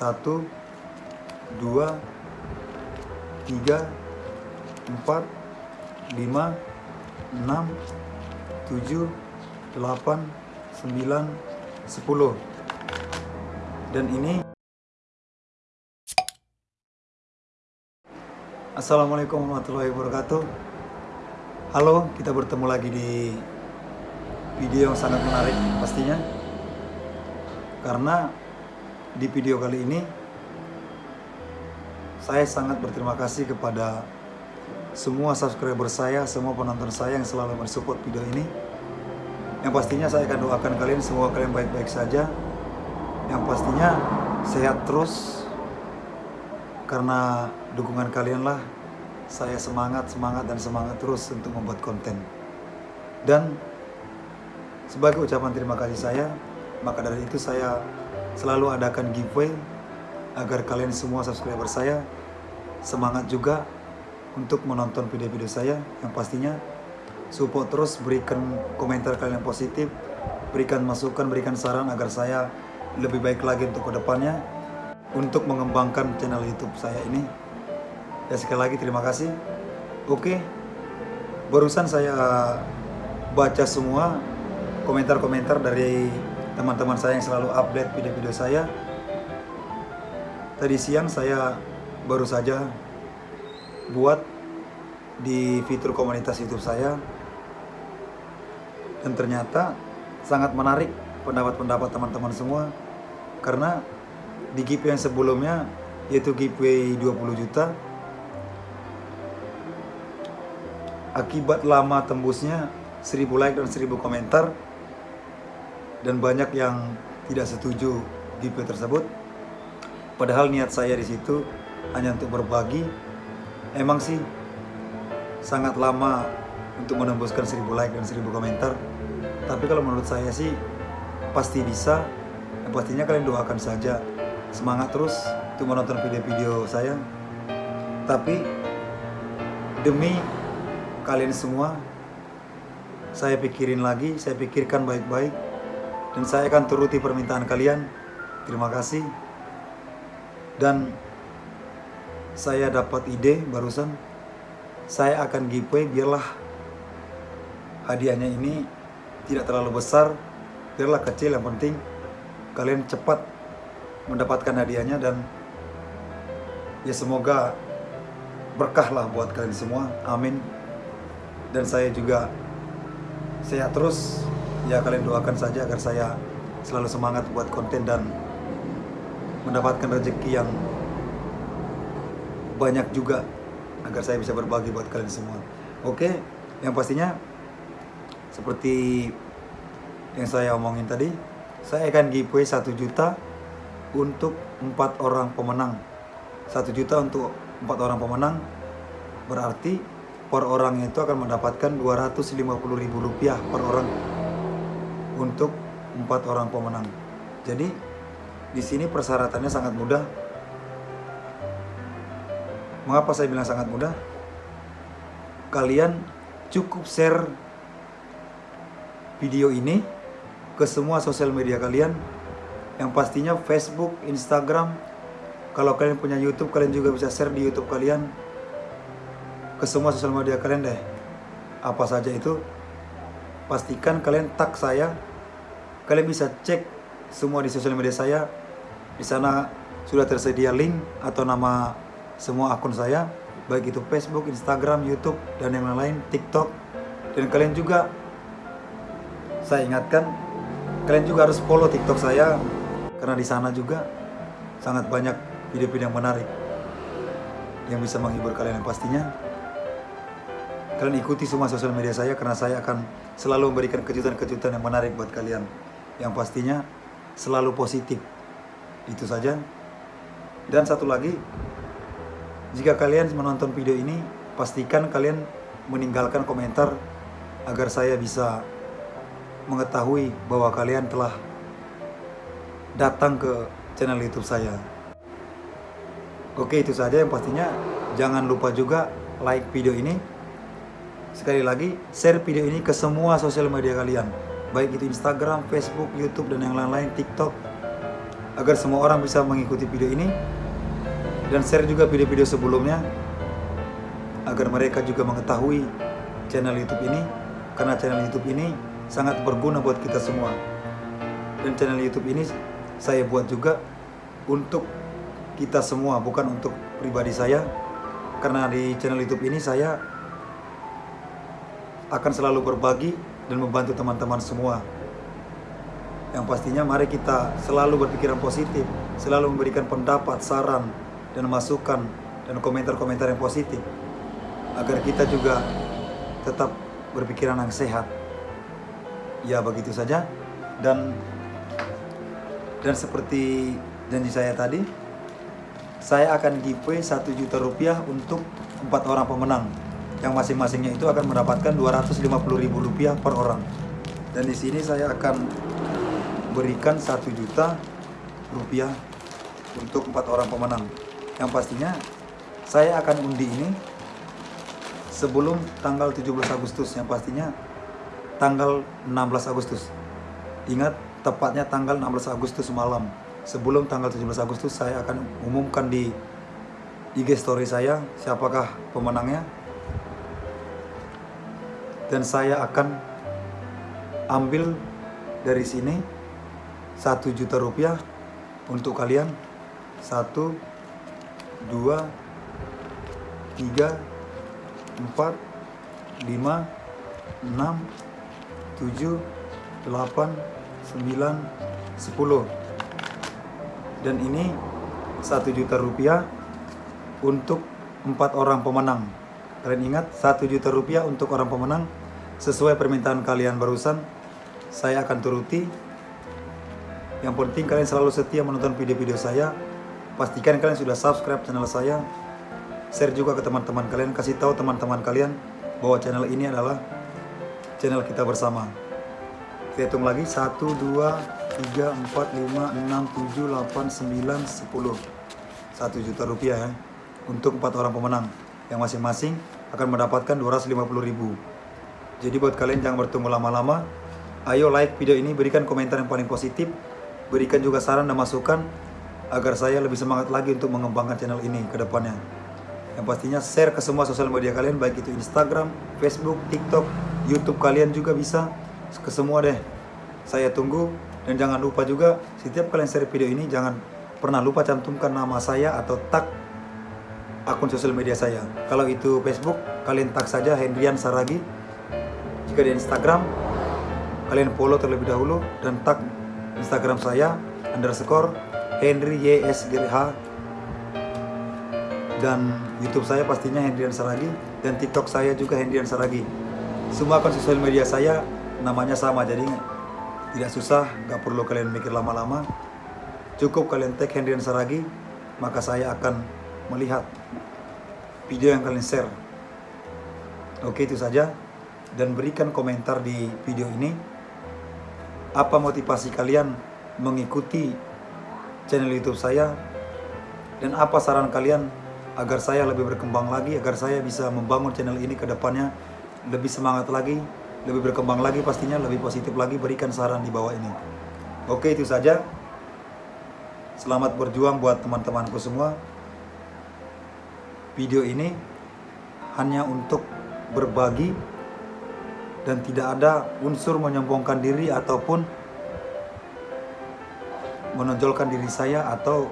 satu dua tiga empat lima enam tujuh delapan sembilan sepuluh. Dan ini Assalamualaikum warahmatullahi wabarakatuh. Halo, kita bertemu lagi di video yang sangat menarik pastinya. Karena di video kali ini Saya sangat berterima kasih kepada semua subscriber saya, semua penonton saya yang selalu mensupport video ini. Yang pastinya saya akan doakan kalian semua kalian baik-baik saja. Yang pastinya sehat terus. Karena dukungan kalian lah saya semangat, semangat dan semangat terus untuk membuat konten. Dan sebagai ucapan terima kasih saya, maka dari itu saya selalu adakan giveaway agar kalian semua subscriber saya semangat juga untuk menonton video-video saya yang pastinya support terus berikan komentar kalian yang positif berikan masukan, berikan saran agar saya lebih baik lagi untuk ke depannya untuk mengembangkan channel YouTube saya ini. Ya sekali lagi terima kasih. Oke, barusan saya baca semua komentar-komentar dari teman-teman saya yang selalu update video-video saya. Tadi siang saya baru saja buat di fitur komunitas YouTube saya dan ternyata sangat menarik pendapat-pendapat teman-teman semua karena di giveaway yang sebelumnya yaitu giveaway 20 juta akibat lama tembusnya 1000 like dan 1000 komentar dan banyak yang tidak setuju giveaway tersebut. Padahal niat saya di situ hanya untuk berbagi. Emang sih sangat lama untuk menembuskan 1000 like dan 1000 komentar. Tapi kalau menurut saya sih pasti bisa. Pastinya kalian doakan saja. Semangat terus untuk menonton video-video saya. Tapi demi kalian semua saya pikirin lagi saya pikirkan baik-baik dan saya akan turuti permintaan kalian. Terima kasih. Dan saya dapat ide barusan. Saya akan giveaway biarlah hadiahnya ini tidak terlalu besar. Biarlah kecil yang penting kalian cepat mendapatkan hadiahnya dan ya semoga berkah lah buat kalian semua. Amin. Dan saya juga sehat terus ya kalian doakan saja agar saya selalu semangat buat konten dan mendapatkan rezeki yang banyak juga agar saya bisa berbagi buat kalian semua. Oke yang pastinya seperti yang saya omongin tadi saya akan giveaway 1 juta untuk empat orang pemenang. Satu juta untuk empat orang pemenang berarti per orang itu akan mendapatkan 250 ribu rupiah per orang untuk empat orang pemenang jadi di sini persyaratannya sangat mudah mengapa saya bilang sangat mudah kalian cukup share video ini ke semua sosial media kalian yang pastinya Facebook, Instagram. Kalau kalian punya YouTube, kalian juga bisa share di YouTube kalian ke semua sosial media kalian deh. Apa saja itu, pastikan kalian tag saya. Kalian bisa cek semua di sosial media saya. Di sana sudah tersedia link atau nama semua akun saya, baik itu Facebook, Instagram, YouTube, dan yang lain, TikTok. Dan kalian juga, saya ingatkan, kalian juga harus follow TikTok saya karena di sana juga sangat banyak video-video yang menarik yang bisa menghibur kalian yang pastinya kalian ikuti semua sosial media saya karena saya akan selalu memberikan kejutan-kejutan yang menarik buat kalian yang pastinya selalu positif itu saja dan satu lagi jika kalian menonton video ini pastikan kalian meninggalkan komentar agar saya bisa mengetahui bahwa kalian telah datang ke channel YouTube saya. Oke, itu saja yang pastinya jangan lupa juga like video ini. Sekali lagi, share video ini ke semua sosial media kalian. Baik itu Instagram, Facebook, YouTube, dan yang lain-lain, TikTok. agar semua orang bisa mengikuti video ini. Dan share juga video-video sebelumnya. Agar mereka juga mengetahui channel YouTube ini. Karena channel YouTube ini sangat berguna buat kita semua. Dan channel YouTube ini saya buat juga untuk kita semua bukan untuk pribadi saya. Karena di channel YouTube ini saya akan selalu berbagi dan membantu teman-teman semua. Yang pastinya mari kita selalu berpikiran positif selalu memberikan pendapat, saran dan masukan dan komentar-komentar yang positif. Agar kita juga tetap berpikiran yang sehat. Ya begitu saja. Dan dan seperti janji saya tadi, saya akan giveaway 1 juta rupiah untuk empat orang pemenang yang masing-masingnya itu akan mendapatkan 250 ribu rupiah per orang. Dan di sini saya akan berikan 1 juta rupiah untuk empat orang pemenang. Yang pastinya saya akan undi ini sebelum tanggal 17 Agustus. Yang pastinya tanggal 16 Agustus. Ingat tepatnya tanggal 16 Agustus malam. Sebelum tanggal 17 Agustus saya akan umumkan di IG story saya siapakah pemenangnya dan saya akan ambil dari sini satu juta rupiah untuk kalian. Satu dua tiga empat lima enam tujuh delapan sembilan sepuluh. Dan ini satu juta rupiah untuk empat orang pemenang kalian ingat satu juta rupiah untuk orang pemenang sesuai permintaan kalian barusan saya akan turuti yang penting kalian selalu setia menonton video-video saya Pastikan kalian sudah subscribe channel saya. Share juga ke teman-teman kalian. Kasih tahu teman-teman kalian bahwa channel ini adalah channel kita bersama. Kita hitung lagi. 1, 2, 3, 4, 5, 6, 7, 8, 9, 10. 1 juta rupiah ya. Untuk 4 orang pemenang. Yang masing-masing akan mendapatkan 250 ribu. Jadi buat kalian jangan bertunggu lama-lama. Ayo like video ini, berikan komentar yang paling positif. Berikan juga saran dan masukan agar saya lebih semangat lagi untuk mengembangkan channel ini ke depannya. Yang pastinya share ke semua sosial media kalian baik itu Instagram, Facebook, TikTok, YouTube kalian juga bisa ke semua deh. Saya tunggu dan jangan lupa juga setiap kalian share video ini jangan pernah lupa cantumkan nama saya atau tag akun sosial media saya. Kalau itu Facebook, kalian tag saja Hendrian Saragi. Jika di Instagram, kalian follow terlebih dahulu dan tag Instagram saya underscore Henry YSGH dan YouTube saya pastinya Hendrian Saragi dan TikTok saya juga Hendrian Saragi. Semua akun sosial media saya namanya sama jadi tidak susah, nggak perlu kalian mikir lama-lama. Cukup kalian tag Hendrian Saragi, maka saya akan melihat video yang kalian share. Oke itu saja. Dan berikan komentar di video ini. Apa motivasi kalian mengikuti channel YouTube saya? Dan apa saran kalian agar saya lebih berkembang lagi agar saya bisa membangun channel ini ke depannya lebih semangat lagi lebih berkembang lagi pastinya lebih positif lagi? Berikan saran di bawah ini. Oke itu saja. Selamat berjuang buat teman-temanku semua video ini hanya untuk berbagi dan tidak ada unsur menyombongkan diri ataupun menonjolkan diri saya atau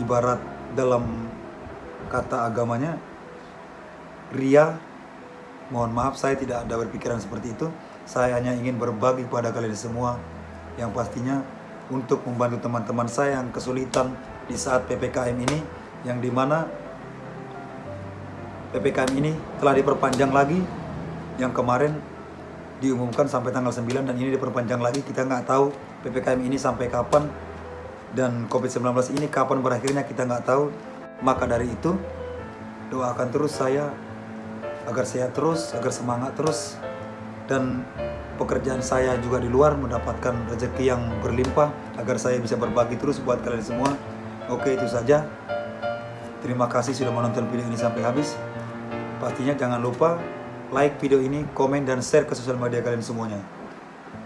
ibarat dalam kata agamanya ria mohon maaf saya tidak ada berpikiran seperti itu. Saya hanya ingin berbagi kepada kalian semua. Yang pastinya untuk membantu teman-teman saya yang kesulitan di saat PPKM ini yang di mana PPKM ini telah diperpanjang lagi yang kemarin diumumkan sampai tanggal 9 dan ini diperpanjang lagi kita nggak tahu PPKM ini sampai kapan dan COVID-19 ini kapan berakhirnya kita nggak tahu. Maka dari itu doakan terus saya agar saya terus, agar semangat terus dan pekerjaan saya juga di luar mendapatkan rezeki yang berlimpah agar saya bisa berbagi terus buat kalian semua. Oke itu saja. Terima kasih sudah menonton video ini sampai habis. Pastinya jangan lupa like video ini, komen dan share ke sosial media kalian semuanya.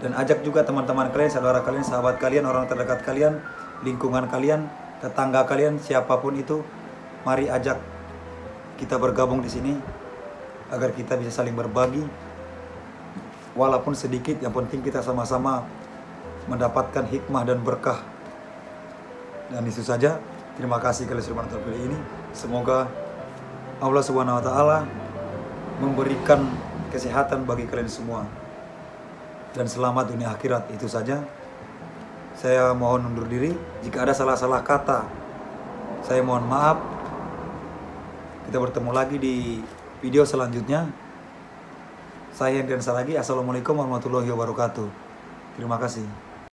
dan ajak juga teman-teman kalian, saudara kalian, sahabat kalian, orang terdekat kalian, lingkungan kalian, tetangga kalian, siapa pun itu, mari ajak kita bergabung di sini agar kita bisa saling berbagi walaupun sedikit yang penting kita sama-sama mendapatkan hikmah dan berkah dan itu saja terima kasih kalian sudah terpilih ini. Semoga Allah Subhanahu wa taala memberikan kesehatan bagi kalian semua. Dan selamat dunia akhirat itu saja. Saya mohon undur diri. Jika ada salah-salah kata saya mohon maaf. Kita bertemu lagi di video selanjutnya. Saya Hendrian Saragi Assalamualaikum warahmatullahi wabarakatuh. Terima kasih